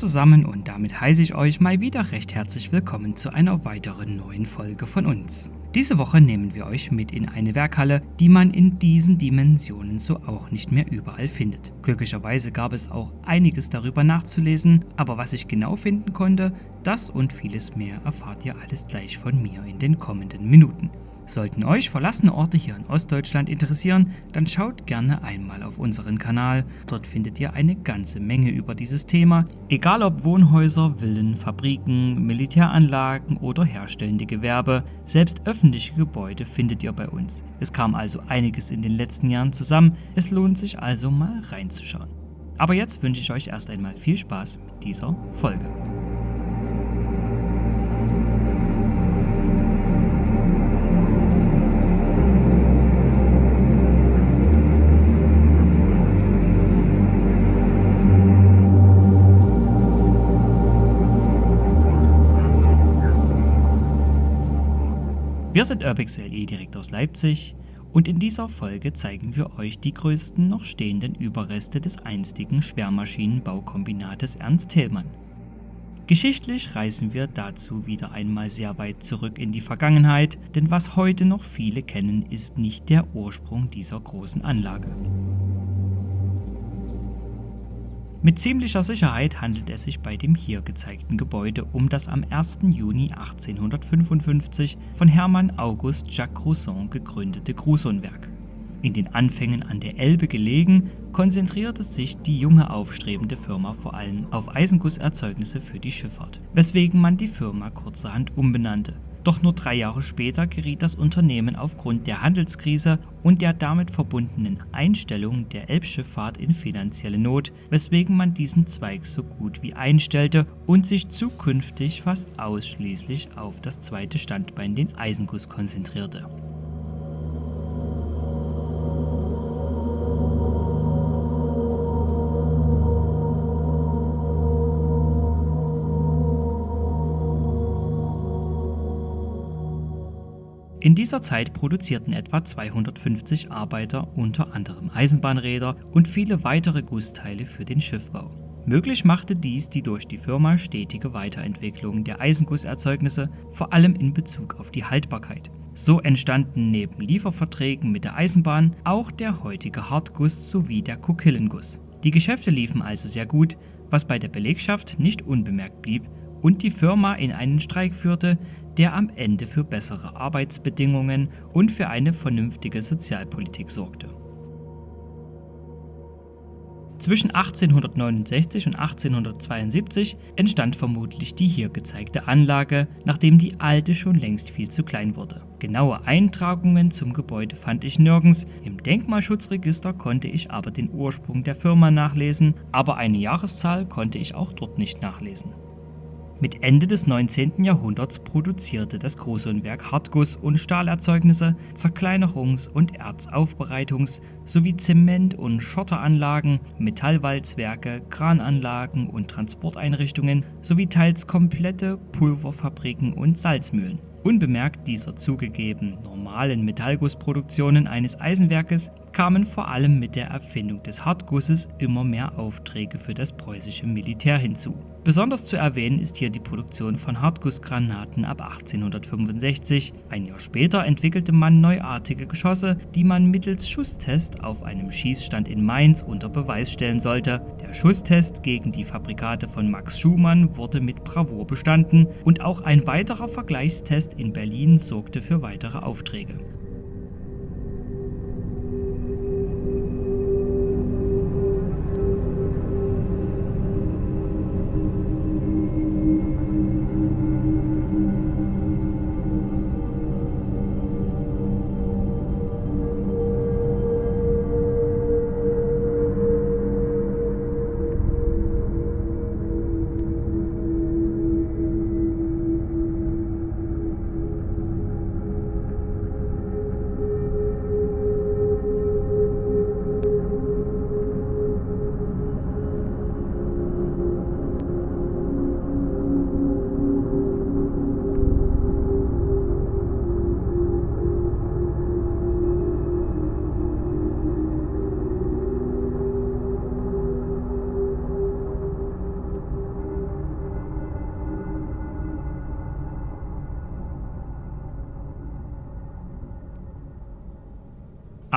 Zusammen und damit heiße ich euch mal wieder recht herzlich willkommen zu einer weiteren neuen Folge von uns. Diese Woche nehmen wir euch mit in eine Werkhalle, die man in diesen Dimensionen so auch nicht mehr überall findet. Glücklicherweise gab es auch einiges darüber nachzulesen, aber was ich genau finden konnte, das und vieles mehr erfahrt ihr alles gleich von mir in den kommenden Minuten. Sollten euch verlassene Orte hier in Ostdeutschland interessieren, dann schaut gerne einmal auf unseren Kanal. Dort findet ihr eine ganze Menge über dieses Thema, egal ob Wohnhäuser, Villen, Fabriken, Militäranlagen oder herstellende Gewerbe. Selbst öffentliche Gebäude findet ihr bei uns. Es kam also einiges in den letzten Jahren zusammen, es lohnt sich also mal reinzuschauen. Aber jetzt wünsche ich euch erst einmal viel Spaß mit dieser Folge. Wir sind Urbix LE direkt aus Leipzig und in dieser Folge zeigen wir euch die größten noch stehenden Überreste des einstigen Schwermaschinenbaukombinates Ernst Thälmann. Geschichtlich reisen wir dazu wieder einmal sehr weit zurück in die Vergangenheit, denn was heute noch viele kennen, ist nicht der Ursprung dieser großen Anlage. Mit ziemlicher Sicherheit handelt es sich bei dem hier gezeigten Gebäude um das am 1. Juni 1855 von Hermann August Jacques Grousson gegründete Gruson-Werk. In den Anfängen an der Elbe gelegen, konzentrierte sich die junge aufstrebende Firma vor allem auf Eisengusserzeugnisse für die Schifffahrt, weswegen man die Firma kurzerhand umbenannte doch nur drei Jahre später geriet das Unternehmen aufgrund der Handelskrise und der damit verbundenen Einstellung der Elbschifffahrt in finanzielle Not, weswegen man diesen Zweig so gut wie einstellte und sich zukünftig fast ausschließlich auf das zweite Standbein, den Eisenguss, konzentrierte. In dieser Zeit produzierten etwa 250 Arbeiter unter anderem Eisenbahnräder und viele weitere Gussteile für den Schiffbau. Möglich machte dies die durch die Firma stetige Weiterentwicklung der Eisengusserzeugnisse, vor allem in Bezug auf die Haltbarkeit. So entstanden neben Lieferverträgen mit der Eisenbahn auch der heutige Hartguss sowie der Kokillenguss. Die Geschäfte liefen also sehr gut, was bei der Belegschaft nicht unbemerkt blieb und die Firma in einen Streik führte, der am Ende für bessere Arbeitsbedingungen und für eine vernünftige Sozialpolitik sorgte. Zwischen 1869 und 1872 entstand vermutlich die hier gezeigte Anlage, nachdem die alte schon längst viel zu klein wurde. Genaue Eintragungen zum Gebäude fand ich nirgends, im Denkmalschutzregister konnte ich aber den Ursprung der Firma nachlesen, aber eine Jahreszahl konnte ich auch dort nicht nachlesen. Mit Ende des 19. Jahrhunderts produzierte das Großonwerk Hartguss- und Stahlerzeugnisse, Zerkleinerungs- und Erzaufbereitungs- sowie Zement- und Schotteranlagen, Metallwalzwerke, Krananlagen und Transporteinrichtungen sowie teils komplette Pulverfabriken und Salzmühlen. Unbemerkt dieser zugegeben normalen Metallgussproduktionen eines Eisenwerkes kamen vor allem mit der Erfindung des Hartgusses immer mehr Aufträge für das preußische Militär hinzu. Besonders zu erwähnen ist hier die Produktion von Hartgussgranaten ab 1865. Ein Jahr später entwickelte man neuartige Geschosse, die man mittels Schusstest auf einem Schießstand in Mainz unter Beweis stellen sollte. Der Schusstest gegen die Fabrikate von Max Schumann wurde mit Bravour bestanden und auch ein weiterer Vergleichstest in Berlin sorgte für weitere Aufträge.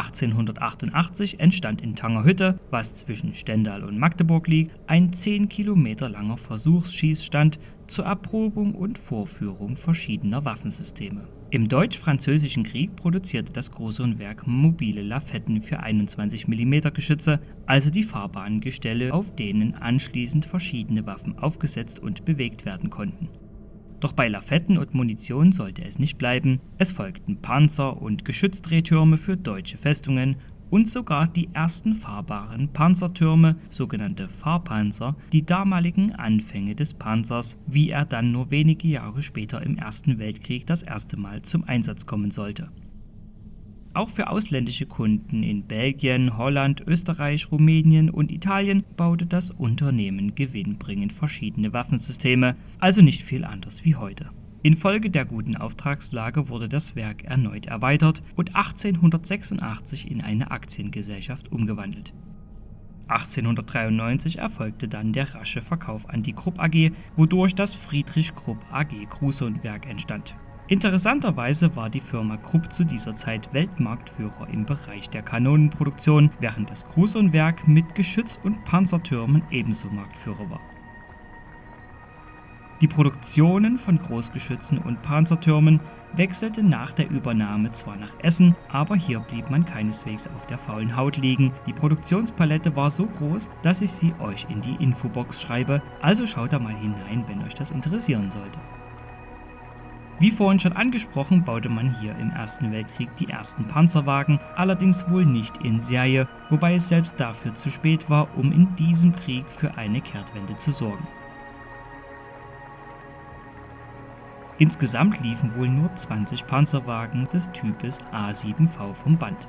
1888 entstand in Tangerhütte, was zwischen Stendal und Magdeburg liegt, ein 10 Kilometer langer Versuchsschießstand zur Erprobung und Vorführung verschiedener Waffensysteme. Im Deutsch-Französischen Krieg produzierte das Großonwerk mobile Lafetten für 21 mm Geschütze, also die Fahrbahngestelle, auf denen anschließend verschiedene Waffen aufgesetzt und bewegt werden konnten doch bei Lafetten und Munition sollte es nicht bleiben, es folgten Panzer und Geschützdrehtürme für deutsche Festungen und sogar die ersten fahrbaren Panzertürme, sogenannte Fahrpanzer, die damaligen Anfänge des Panzers, wie er dann nur wenige Jahre später im Ersten Weltkrieg das erste Mal zum Einsatz kommen sollte auch für ausländische Kunden in Belgien, Holland, Österreich, Rumänien und Italien baute das Unternehmen gewinnbringend verschiedene Waffensysteme, also nicht viel anders wie heute. Infolge der guten Auftragslage wurde das Werk erneut erweitert und 1886 in eine Aktiengesellschaft umgewandelt. 1893 erfolgte dann der rasche Verkauf an die Krupp AG, wodurch das Friedrich Krupp AG Krusundwerk entstand. Interessanterweise war die Firma Krupp zu dieser Zeit Weltmarktführer im Bereich der Kanonenproduktion, während das Gruson-Werk mit Geschütz- und Panzertürmen ebenso Marktführer war. Die Produktionen von Großgeschützen und Panzertürmen wechselte nach der Übernahme zwar nach Essen, aber hier blieb man keineswegs auf der faulen Haut liegen. Die Produktionspalette war so groß, dass ich sie euch in die Infobox schreibe, also schaut da mal hinein, wenn euch das interessieren sollte. Wie vorhin schon angesprochen, baute man hier im Ersten Weltkrieg die ersten Panzerwagen, allerdings wohl nicht in Serie, wobei es selbst dafür zu spät war, um in diesem Krieg für eine Kehrtwende zu sorgen. Insgesamt liefen wohl nur 20 Panzerwagen des Types A7V vom Band.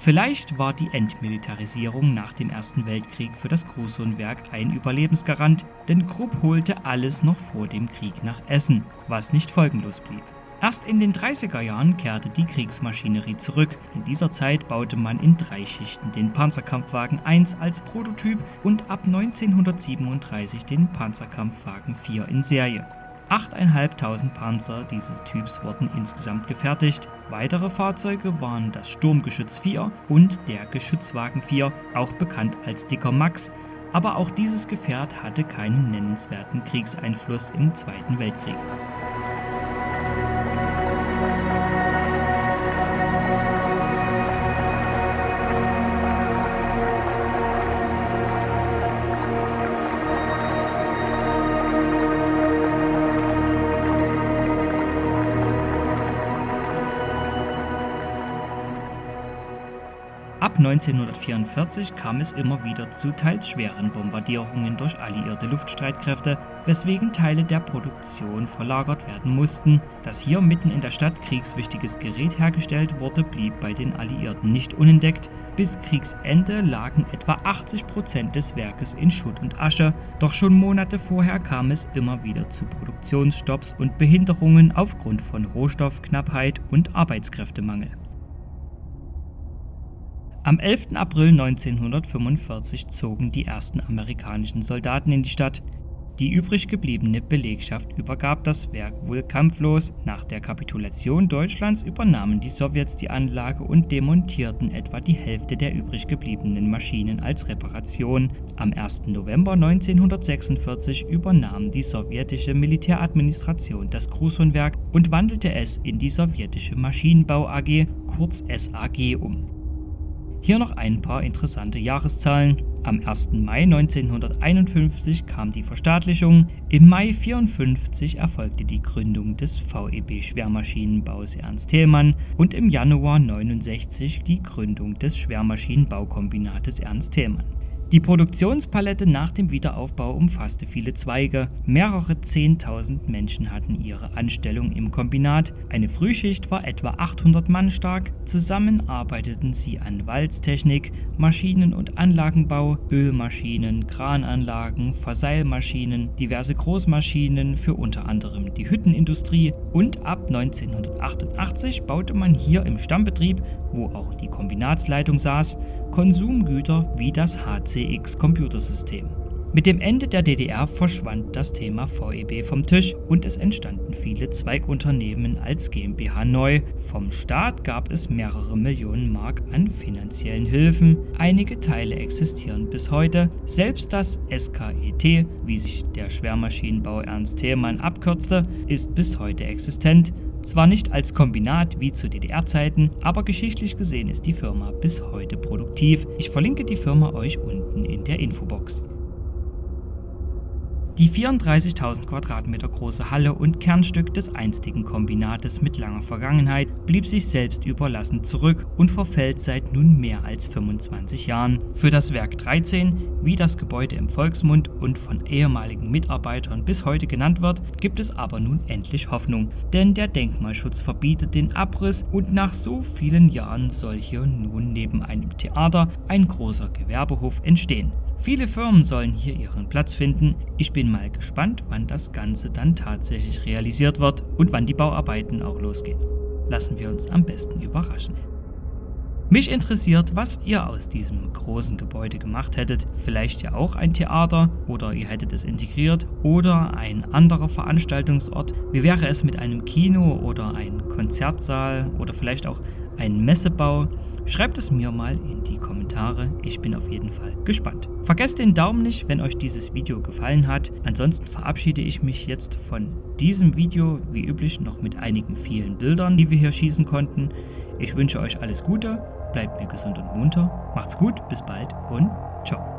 Vielleicht war die Entmilitarisierung nach dem Ersten Weltkrieg für das Gruson-Werk ein Überlebensgarant, denn Krupp holte alles noch vor dem Krieg nach Essen, was nicht folgenlos blieb. Erst in den 30er Jahren kehrte die Kriegsmaschinerie zurück. In dieser Zeit baute man in drei Schichten den Panzerkampfwagen 1 als Prototyp und ab 1937 den Panzerkampfwagen 4 in Serie. 8.500 Panzer dieses Typs wurden insgesamt gefertigt. Weitere Fahrzeuge waren das Sturmgeschütz 4 und der Geschützwagen 4, auch bekannt als Dicker Max, aber auch dieses Gefährt hatte keinen nennenswerten Kriegseinfluss im Zweiten Weltkrieg. Ab 1944 kam es immer wieder zu teils schweren Bombardierungen durch alliierte Luftstreitkräfte, weswegen Teile der Produktion verlagert werden mussten. Dass hier mitten in der Stadt kriegswichtiges Gerät hergestellt wurde, blieb bei den Alliierten nicht unentdeckt. Bis Kriegsende lagen etwa 80 Prozent des Werkes in Schutt und Asche, doch schon Monate vorher kam es immer wieder zu Produktionsstopps und Behinderungen aufgrund von Rohstoffknappheit und Arbeitskräftemangel. Am 11. April 1945 zogen die ersten amerikanischen Soldaten in die Stadt. Die übrig gebliebene Belegschaft übergab das Werk wohl kampflos. Nach der Kapitulation Deutschlands übernahmen die Sowjets die Anlage und demontierten etwa die Hälfte der übrig gebliebenen Maschinen als Reparation. Am 1. November 1946 übernahm die sowjetische Militäradministration das Gruson-Werk und wandelte es in die sowjetische Maschinenbau AG, kurz SAG, um. Hier noch ein paar interessante Jahreszahlen. Am 1. Mai 1951 kam die Verstaatlichung, im Mai 1954 erfolgte die Gründung des VEB Schwermaschinenbaus Ernst Thälmann und im Januar 1969 die Gründung des Schwermaschinenbaukombinates Ernst Thälmann. Die Produktionspalette nach dem Wiederaufbau umfasste viele Zweige. Mehrere Zehntausend Menschen hatten ihre Anstellung im Kombinat. Eine Frühschicht war etwa 800 Mann stark. Zusammen arbeiteten sie an Walztechnik, Maschinen- und Anlagenbau, Ölmaschinen, Krananlagen, Verseilmaschinen, diverse Großmaschinen für unter anderem die Hüttenindustrie und ab 1988 baute man hier im Stammbetrieb, wo auch die Kombinatsleitung saß, Konsumgüter wie das HCX Computersystem. Mit dem Ende der DDR verschwand das Thema VEB vom Tisch und es entstanden viele Zweigunternehmen als GmbH neu. Vom Staat gab es mehrere Millionen Mark an finanziellen Hilfen. Einige Teile existieren bis heute. Selbst das SKET, wie sich der Schwermaschinenbau Ernst Thälmann abkürzte, ist bis heute existent. Zwar nicht als Kombinat wie zu DDR-Zeiten, aber geschichtlich gesehen ist die Firma bis heute produktiv. Ich verlinke die Firma euch unten der Infobox. Die 34.000 Quadratmeter große Halle und Kernstück des einstigen Kombinates mit langer Vergangenheit blieb sich selbst überlassen zurück und verfällt seit nun mehr als 25 Jahren. Für das Werk 13, wie das Gebäude im Volksmund und von ehemaligen Mitarbeitern bis heute genannt wird, gibt es aber nun endlich Hoffnung, denn der Denkmalschutz verbietet den Abriss und nach so vielen Jahren soll hier nun neben einem Theater ein großer Gewerbehof entstehen. Viele Firmen sollen hier ihren Platz finden. Ich bin mal gespannt, wann das Ganze dann tatsächlich realisiert wird und wann die Bauarbeiten auch losgehen. Lassen wir uns am besten überraschen. Mich interessiert, was ihr aus diesem großen Gebäude gemacht hättet. Vielleicht ja auch ein Theater oder ihr hättet es integriert oder ein anderer Veranstaltungsort. Wie wäre es mit einem Kino oder einem Konzertsaal oder vielleicht auch ein Messebau? Schreibt es mir mal in die Kommentare, ich bin auf jeden Fall gespannt. Vergesst den Daumen nicht, wenn euch dieses Video gefallen hat. Ansonsten verabschiede ich mich jetzt von diesem Video, wie üblich noch mit einigen vielen Bildern, die wir hier schießen konnten. Ich wünsche euch alles Gute, bleibt mir gesund und munter, macht's gut, bis bald und ciao.